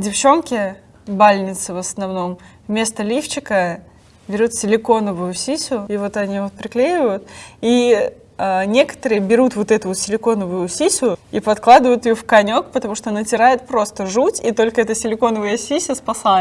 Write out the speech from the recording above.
девчонки, бальницы в основном, вместо лифчика берут силиконовую сисю, и вот они вот приклеивают, и а, некоторые берут вот эту вот силиконовую сисю и подкладывают ее в конек, потому что натирает просто жуть, и только эта силиконовая сися спасает.